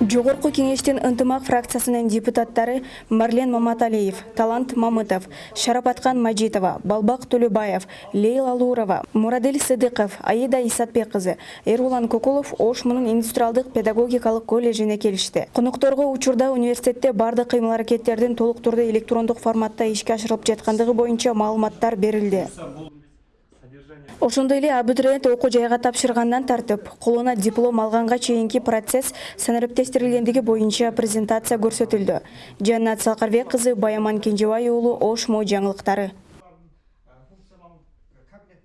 жогорку кеңештин ынтымак фракциясынын депутаттары марлен маматалиев талант мамытов шарапаткан мажитова балбак төлөбаев лейла лурова мурадил сыдыков аида исатбек кызы эрулан кокулов ош мунун индустриалдык педагогикалык колледжине келишти. Конокторго учурда университетте баардык кыймыл аракеттердин толук турдуу электрондук форматта ишке ашырылып жаткандыгы боюнча маалыматтар берилди ошондой эле абитуриент окуу жайга тапшыргандан тартып колуна диплом алганга чейинки процесс санариптештирилгендиги боюнча презентация көрсөтүлдү. Жаннат Салкарбек кызы баяман кенжебай уулу ош мо жаңылыктары.